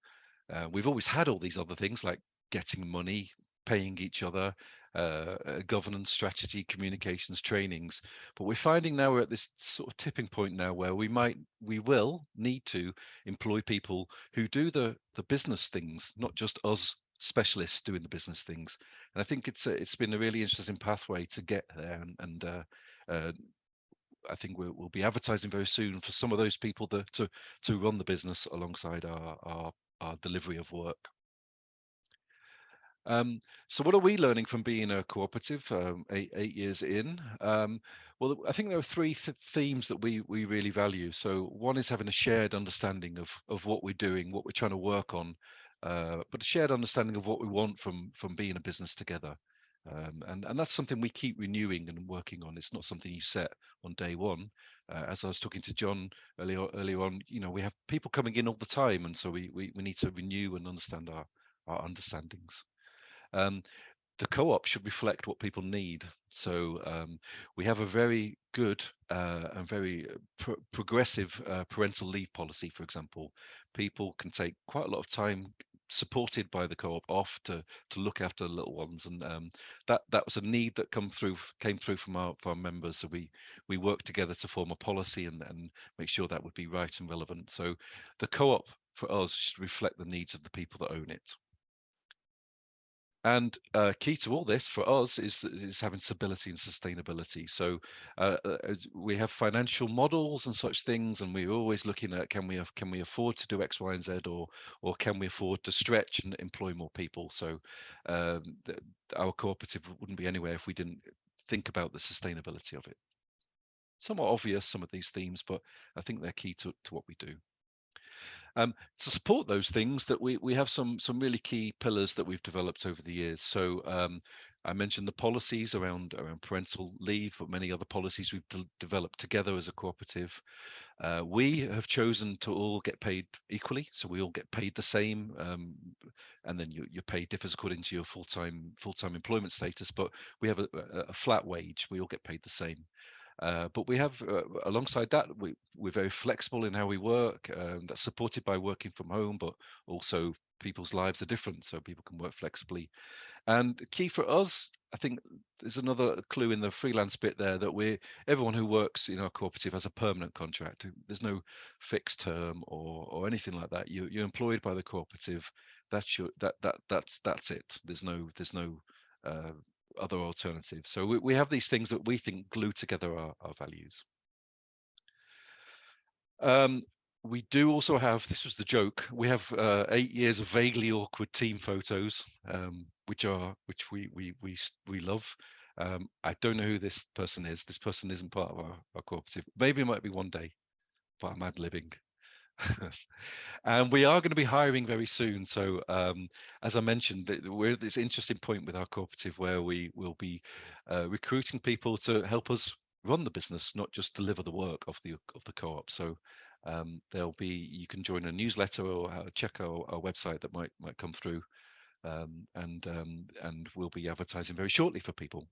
uh, we've always had all these other things like getting money, paying each other, uh, governance strategy, communications, trainings. But we're finding now we're at this sort of tipping point now where we might, we will need to employ people who do the the business things, not just us specialists doing the business things. And I think it's a, it's been a really interesting pathway to get there. And, and uh, uh, I think we'll, we'll, be advertising very soon for some of those people that, to to run the business alongside our, our our delivery of work. Um, so what are we learning from being a cooperative um, eight, eight years in? Um, well, I think there are three th themes that we we really value. So one is having a shared understanding of of what we're doing, what we're trying to work on, uh, but a shared understanding of what we want from from being a business together. Um, and and that's something we keep renewing and working on. It's not something you set on day one. uh, as I was talking to John earlier earlier on, you know, we have people coming in all the time, and so we we, we need to renew and understand our our understandings. Um, the co-op should reflect what people need. So um, we have a very good uh, and very pro progressive uh, parental leave policy, for example. People can take quite a lot of time supported by the co-op off to to look after little ones and um, that that was a need that come through came through from our, from our members so we we worked together to form a policy and, and make sure that would be right and relevant so the co-op for us should reflect the needs of the people that own it and uh, key to all this for us is is having stability and sustainability. So uh, uh we have financial models and such things, and we're always looking at can we have, can we afford to do X, Y, and Z, or or can we afford to stretch and employ more people? So um, the, our cooperative wouldn't be anywhere if we didn't think about the sustainability of it. Somewhat obvious some of these themes, but I think they're key to, to what we do. Um, to support those things that we, we have some some really key pillars that we've developed over the years. So um, I mentioned the policies around around parental leave, but many other policies we've de developed together as a cooperative. Uh, we have chosen to all get paid equally, so we all get paid the same, um, and then your, your pay differs according to your full-time full-time employment status. But we have a, a, flat wage; we all get paid the same. Uh, but we have, uh, alongside that, we, we're very flexible in how we work. Um, that's supported by working from home, but also people's lives are different, so people can work flexibly. And key for us, I think there's another clue in the freelance bit there that we're everyone who works in our cooperative has a permanent contract. There's no fixed term or or anything like that. You you're employed by the cooperative. That's your that that that's that's it. There's no there's no uh, other alternatives. So we, we have these things that we think glue together our, our values. Um, we do also have, this was the joke, we have uh, eight years of vaguely awkward team photos, um, which are, which we, we, we, we love. Um, I don't know who this person is. This person isn't part of our, our cooperative. Maybe it might be one day, but I'm ad-libbing. and we are going to be hiring very soon. So um, as I mentioned, we're at this interesting point with our cooperative where we will be uh, recruiting people to help us run the business, not just deliver the work of the of the co-op. So um, there'll be you can join a newsletter or uh, check our, our website that might might come through, um, and um, and we'll be advertising very shortly for people.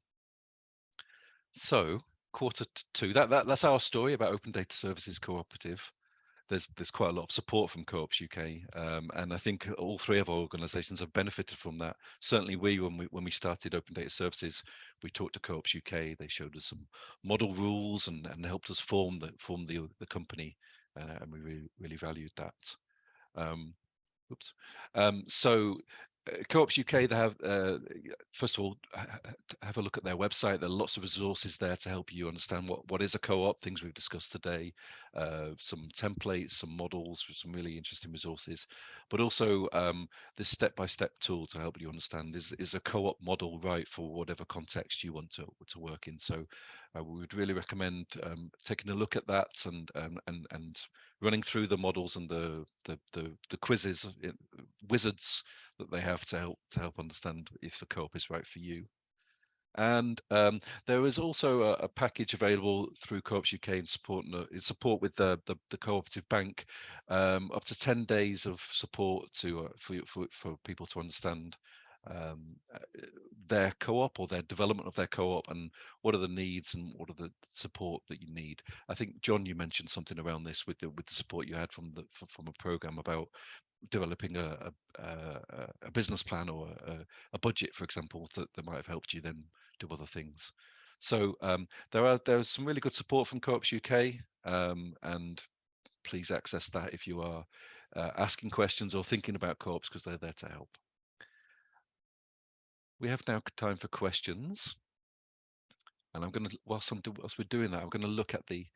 So quarter two, that, that that's our story about Open Data Services Cooperative there's there's quite a lot of support from Co-ops UK, um, and I think all three of our organisations have benefited from that. Certainly, we when we when we started Open Data Services, we talked to Co-ops UK. They showed us some model rules and and helped us form the form the the company, uh, and we really really valued that. Um, oops. Um, so Co-ops UK, they have, uh, first of all, have a look at their website. There are lots of resources there to help you understand what, what is a co-op, things we've discussed today, uh, some templates, some models, some really interesting resources, but also um, this step-by-step -step tool to help you understand is, is a co-op model right for whatever context you want to, to work in. So uh, we would really recommend um, taking a look at that and, um, and, and running through the models and the, the, the, the quizzes, wizards that they have to help to help understand if the co-op is right for you. And um, there is also a, a, package available through Co-ops UK in support in support with the the, the cooperative bank, um, up to ten days of support to uh, for, for for people to understand um, uh, their co-op or their development of their co-op and what are the needs and what are the support that you need. I think John, you mentioned something around this with the with the support you had from the from a program about developing a, a, a business plan or a, a, budget, for example, that, that might have helped you then do other things. So um, there are there's some really good support from Co-ops UK, um, and please access that if you are uh, asking questions or thinking about co-ops because they're there to help. We have now time for questions, and I'm going to whilst I'm whilst we're doing that, I'm going to look at the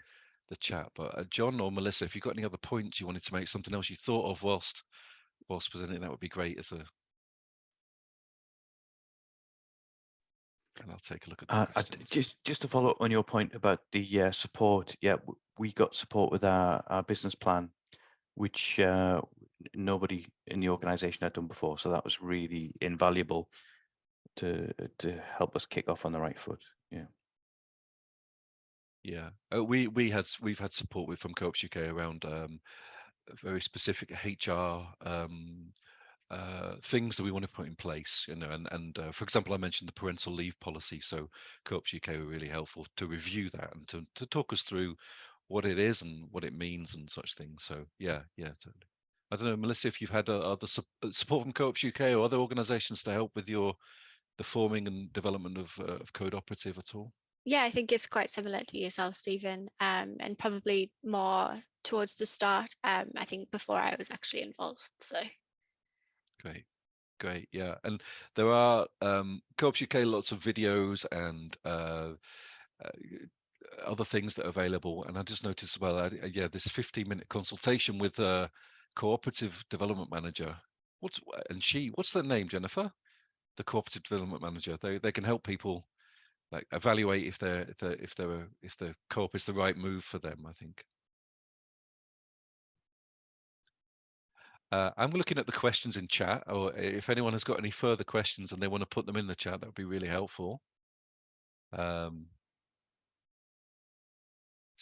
the chat. But uh, John or Melissa, if you've got any other points you wanted to make, something else you thought of whilst whilst presenting, that would be great as a. And I'll take a look at uh, I, just just to follow up on your point about the uh, support. Yeah, we got support with our, our business plan, which uh, nobody in the organisation had done before. So that was really invaluable to to help us kick off on the right foot. Yeah. Yeah, uh, we we had we've had support with from Co-ops UK around um, very specific HR um, uh, things that we want to put in place. You know, and and uh, for example, I mentioned the parental leave policy. So Co-ops UK were really helpful to review that and to to talk us through what it is and what it means and such things. So yeah, yeah, totally. I don't know, Melissa, if you've had uh, other uh, support from Co-ops UK or other organisations to help with your the forming and development of uh, of Code Operative at all. Yeah, I think it's quite similar to yourself, Stephen, um, and probably more towards the start. Um, I think before I was actually involved. So Great, great, yeah. And there are um, Co-ops UK lots of videos and uh, uh, other things that are available. And I just noticed as well, uh, yeah, this 15 minute consultation with a cooperative development manager. What's and she? What's their name, Jennifer? The cooperative development manager. They they can help people like evaluate if they're if they're if they're if the co-op is the right move for them. I think. Uh, I'm looking at the questions in chat, or if anyone has got any further questions and they want to put them in the chat, that would be really helpful. Um,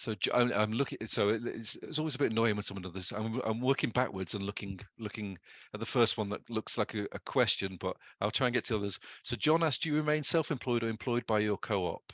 so I'm, I'm looking. So it's, it's always a bit annoying when someone does this. I'm I'm working backwards and looking looking at the first one that looks like a, a question, but I'll try and get to others. So John asked, "Do you remain self-employed or employed by your co-op?"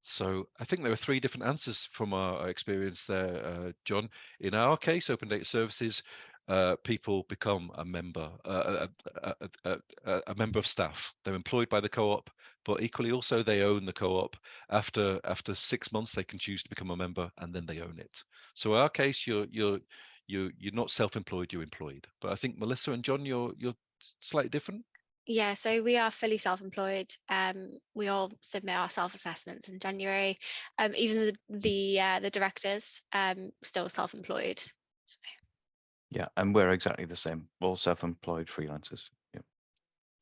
So I think there are three different answers from our experience there, uh, John. In our case, Open Data Services, uh, people become a member, uh, a, a, a, a member of staff. They're employed by the co-op, but equally also they own the co-op. After after six months, they can choose to become a member, and then they own it. So in our case, you're you're you you're not self-employed, you're employed. But I think Melissa and John, you're you're slightly different. yeah, so we are fully self-employed. Um, we all submit our self-assessments in January. Um, even the the uh, the directors um still self-employed. So, Yeah, and we're exactly the same. All self-employed freelancers.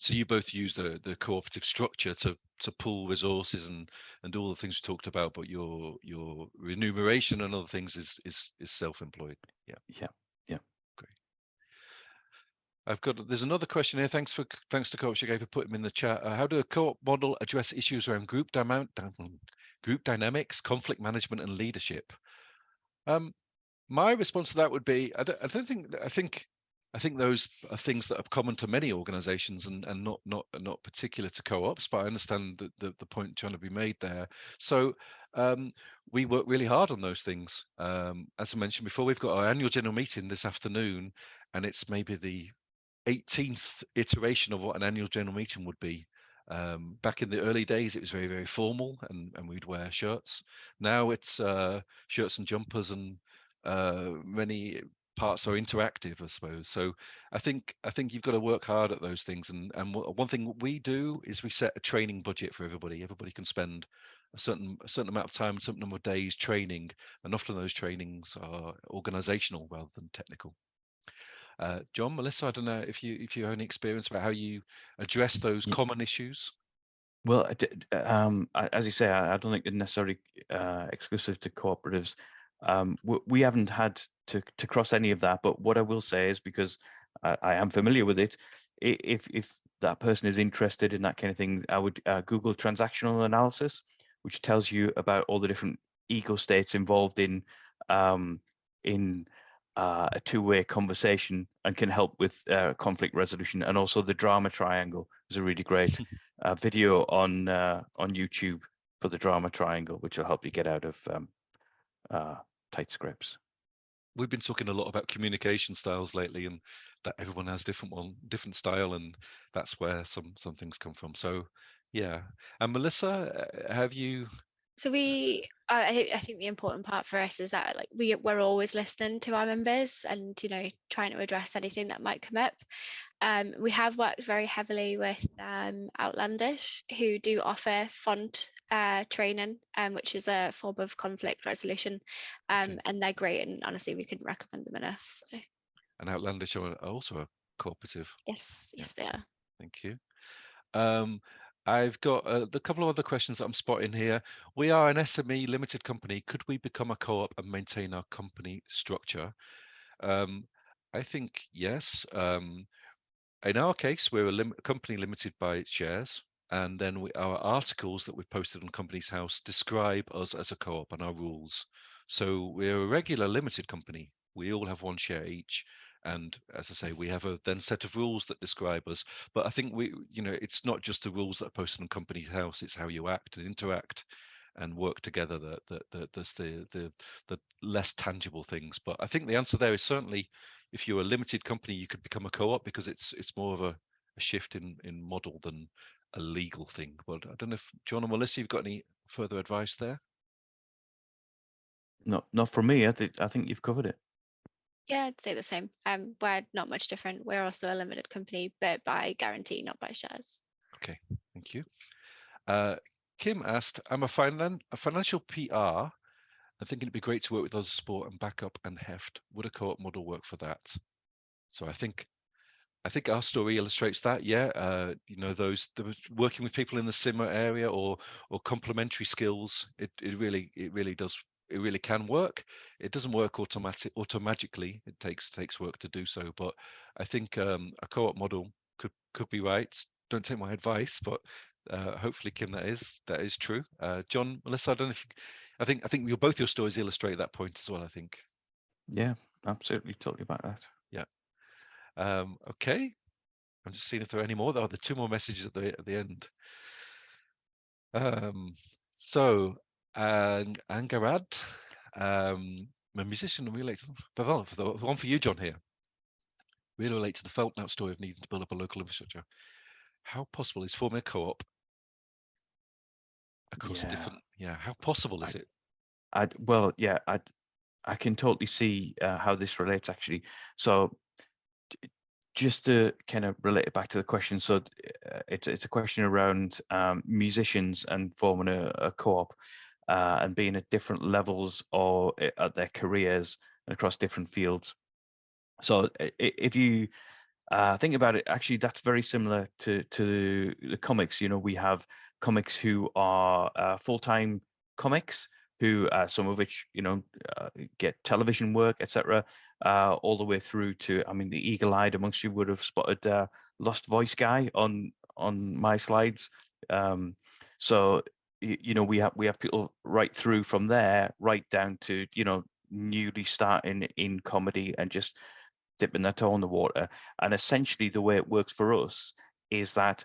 So you both use the the cooperative structure to to pool resources and and all the things we talked about, but your your remuneration and other things is is is self-employed. Yeah. Yeah. Yeah great. I've got there's another question here. Thanks for thanks to UK for putting them in the chat. Uh, how do a co-op model address issues around group dyma- dy- group dynamics, conflict management, and leadership? Um, my response to that would be I don't, I don't think I think I think those are things that are common to many organizations and, and not not not particular to co-ops, but I understand the, the, the point trying to be made there. So um, we work really hard on those things. Um, as I mentioned before, we've got our annual general meeting this afternoon, and it's maybe the 18th iteration of what an annual general meeting would be. Um, back in the early days, it was very, very formal and, and we'd wear shirts. Now it's uh, shirts and jumpers and uh, many parts are interactive, I suppose. So I think I think you've got to work hard at those things. And and one thing we do is we set a training budget for everybody. Everybody can spend a certain a certain amount of time, a certain number of days training, and often those trainings are organizational rather than technical. Uh, John, Melissa, I don't know if you if you have any experience about how you address those Ye- common issues. Well, d- um, as you say, I, I don't think they're necessarily uh, exclusive to cooperatives. Um, we, we haven't had to, to cross any of that, but what I will say is because I, I am familiar with it, if if that person is interested in that kind of thing, I would uh, Google transactional analysis, which tells you about all the different ego states involved in um, in uh, a two-way conversation and can help with uh, conflict resolution. And also the drama triangle is a really great uh, video on uh, on YouTube for the drama triangle, which will help you get out of um, uh, tight scripts. We've been talking a lot about communication styles lately, and that everyone has different one, different style, and that's where some some things come from. So, yeah. And Melissa, uh, have you? So we, I, I thi- I think the important part for us is that like we we're always listening to our members and you know trying to address anything that might come up. Um, we have worked very heavily with um, Outlandish, who do offer font uh, training, um, which is a form of conflict resolution, um, Okay. and they're great. And honestly, we couldn't recommend them enough. So And Outlandish are also a cooperative. yes, yes, they are. Thank you. I've got a, a couple of other questions that I'm spotting here. We are an SME limited company. Could we become a co-op and maintain our company structure? Um, I think yes. Um, in our case, we're a lim- company limited by its shares. and then we, our articles that we've posted on Companies House describe us as a co-op and our rules. So we're a regular limited company. We all have one share each, and as I say, we have a then set of rules that describe us. But I think we, you know, it's not just the rules that are posted on company House; it's how you act and interact and work together that that, that that's the the the less tangible things. But I think the answer there is certainly if you're a limited company, you could become a co-op because it's it's more of a, a shift in in model than a legal thing. But I don't know if John or Melissa, you've got any further advice there? Not not for me. I think I think you've covered it. Yeah, I'd say the same. Um, we're not much different. We're also a limited company, but by guarantee, not by shares. Okay, thank you. Uh, Kim asked, I'm a, finan a financial PR. I think it'd be great to work with Oz support and Backup and Heft. Would a co-op model work for that? So I think I think our story illustrates that. Yeah, uh, you know, those the, working with people in the similar area or or complementary skills. It it really it really does it really can work. It doesn't work automatic automatically. It takes takes work to do so. But I think um, a co-op model could could be right. Don't take my advice, but uh, hopefully, Kim, that is that is true. Uh, John, Melissa, I don't know if you, I think I think your both your stories illustrate that point as well. I think. Yeah, absolutely, totally about that. Yeah. Um, okay. I'm just seeing if there are any more. There are the two more messages at the at the end. Um, so, Ang Angharad, um, a musician related. The one for you, John. Here, really relate to the Feltnout story of needing to build up a local infrastructure. How possible is forming a co-op across Yeah. different? Yeah, how possible is I- it? I well, yeah, I I can totally see uh, how this relates actually. So just to kind of relate it back to the question, so uh, it's it's a question around um, musicians and forming a, a co-op uh, and being at different levels or at their careers and across different fields. So i- if you uh, think about it, actually, that's very similar to to the comics. You know, we have comics who are uh, full-time comics who uh, some of which you know uh, get television work etc uh, all the way through to i mean the eagle-eyed amongst you would have spotted uh, lost voice guy on on my slides um, so you, you know we have we have people right through from there right down to you know newly starting in comedy and just dipping their toe in the water. And essentially the way it works for us is that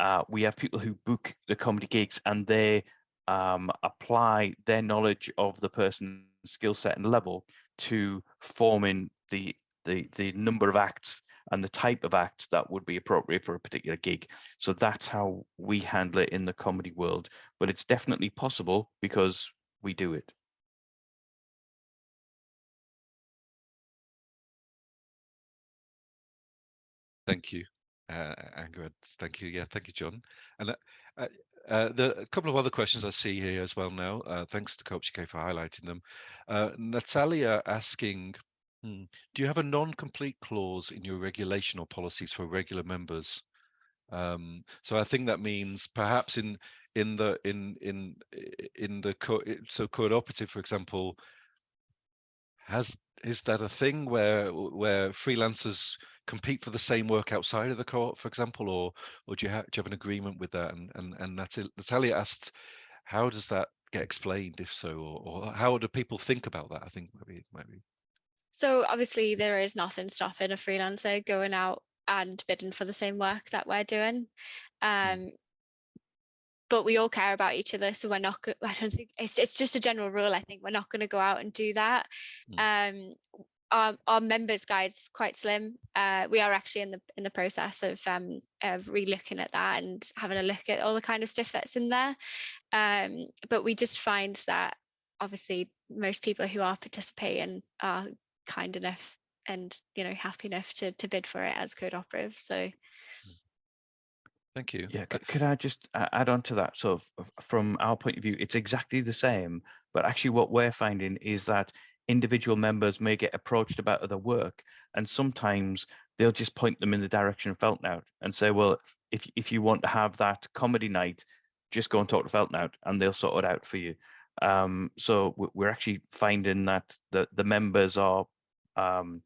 uh, we have people who book the comedy gigs and they um, apply their knowledge of the person's skill set and level to forming the, the the number of acts and the type of act that would be appropriate for a particular gig. So that's how we handle it in the comedy world. But it's definitely possible because we do it. Thank you, uh, Angrid. Thank you. Yeah, thank you, John. And uh, uh, uh, the a couple of other questions I see here as well now. Uh, thanks to Co-ops UK for highlighting them. Uh, Natalia asking, hmm, do you have a non-compete clause in your regulation or policies for regular members? Um, so I think that means perhaps in in the in in in the co so cooperative, for example, has is that a thing where where freelancers compete for the same work outside of the co-op, for example, or or do you have do you have an agreement with that? And and and Natalia, asked, how does that get explained, if so, or, or how do people think about that? I think maybe maybe. So obviously there is nothing stopping a freelancer going out and bidding for the same work that we're doing. Um, but we all care about each other, so we're not. I don't think it's it's just a general rule. I think we're not going to go out and do that. Um, our our members guide is quite slim. Uh, we are actually in the in the process of um of re-looking at that and having a look at all the kind of stuff that's in there. Um, but we just find that obviously most people who are participating are kind enough and you know happy enough to to bid for it as code operative. So Thank you. Yeah, c- could I just add on to that? So, f- f- from our point of view, it's exactly the same. But actually, what we're finding is that individual members may get approached about other work, and sometimes they'll just point them in the direction of Feltnout and say, "Well, if if you want to have that comedy night, just go and talk to Feltnout, and they'll sort it out for you." Um, so we- we're actually finding that the the members are um,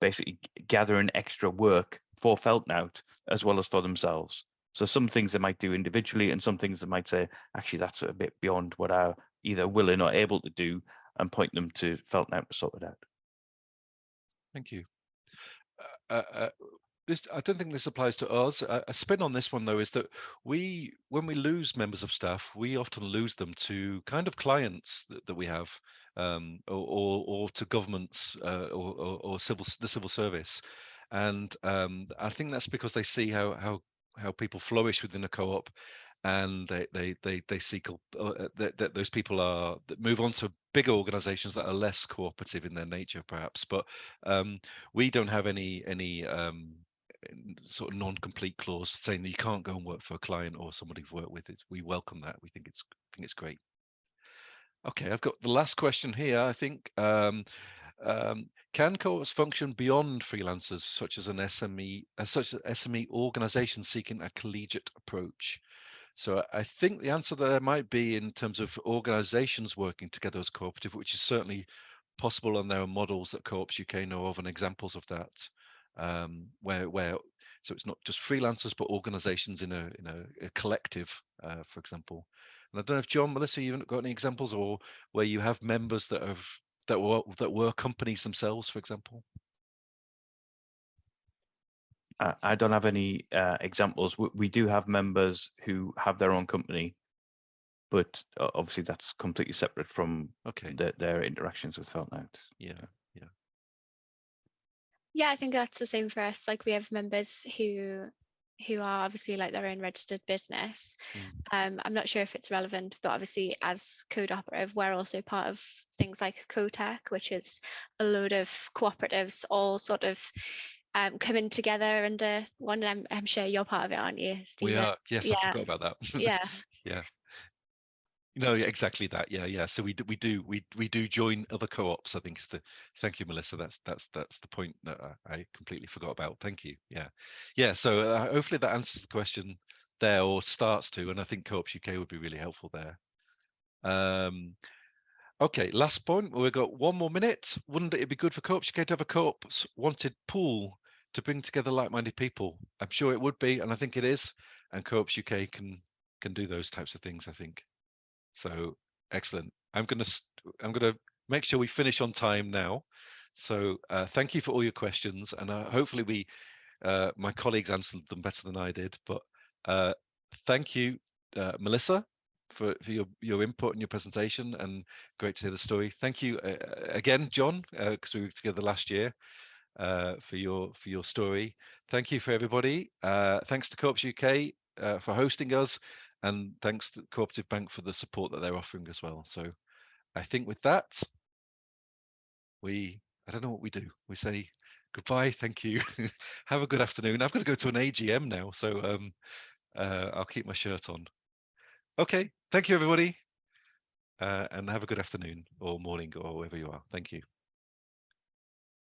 basically gathering extra work for Feltnout as well as for themselves. So some things they might do individually, and some things they might say, actually, that's a bit beyond what I'm either willing or able to do, and point them to Feltnout to sort it out. Thank you. Uh, uh, this, I don't think this applies to us. A, a spin on this one though is that we, when we lose members of staff, we often lose them to kind of clients that, that we have, um, or, or, to governments uh, or, or, or civil the civil service, and um, I think that's because they see how how how people flourish within a co-op and they they they they seek uh, uh, that, that those people are that move on to bigger organizations that are less cooperative in their nature perhaps but um, we don't have any any um, sort of non-compete clause saying that you can't go and work for a client or somebody you've worked with. We welcome that. We think it's think it's great. Okay, I've got the last question here. I think um, um, can co-ops function beyond freelancers, such as an SME, uh, such as SME organization seeking a collegiate approach? So I think the answer there might be in terms of organizations working together as cooperative, which is certainly possible, and there are models that Co-ops UK know of and examples of that um, where where so it's not just freelancers but organizations in a in a, a collective uh, for example and i don't know if john melissa you've got any examples or where you have members that have that were that were companies themselves for example I don't have any uh, examples. We, we, do have members who have their own company, but uh, obviously that's completely separate from okay. the, their interactions with Feltnout. Yeah. Yeah, I think that's the same for us. Like we have members who who are obviously like their own registered business. Mm. Um, I'm not sure if it's relevant, but obviously as Code Operative, we're also part of things like CoTech, which is a load of cooperatives all sort of um, coming together under one. I'm, I'm sure you're part of it, aren't you, Stephen? We are. Yes, yeah. I forgot about that. yeah. yeah. No, exactly that. Yeah, yeah. So we do, we do, we we do join other co-ops. I think is the. Thank you, Melissa. That's that's that's the point that I, I completely forgot about. Thank you. Yeah, yeah. So uh, hopefully that answers the question there, or starts to. And I think Co-ops UK would be really helpful there. Um, okay, last point. We've got one more minute. Wouldn't it be good for Co-ops UK to have a co-ops wanted pool to bring together like-minded people? I'm sure it would be, and I think it is. And Co-ops UK can can do those types of things. I think. So excellent. I'm going to I'm going to make sure we finish on time now. So uh, thank you for all your questions, and uh, hopefully we uh, my colleagues answered them better than I did. But uh, thank you, uh, Melissa, for, for your your input and your presentation, and great to hear the story. Thank you uh, again, John, because we were together last year. for your for your story, thank you for everybody. thanks to Co-ops UK for hosting us, and thanks to Cooperative Bank for the support that they're offering as well. So I think with that, we, I don't know what we do. We say goodbye, thank you, have a good afternoon. I've got to go to an AGM now, so um, uh, I'll keep my shirt on. Okay, thank you everybody, uh, and have a good afternoon or morning or wherever you are. Thank you.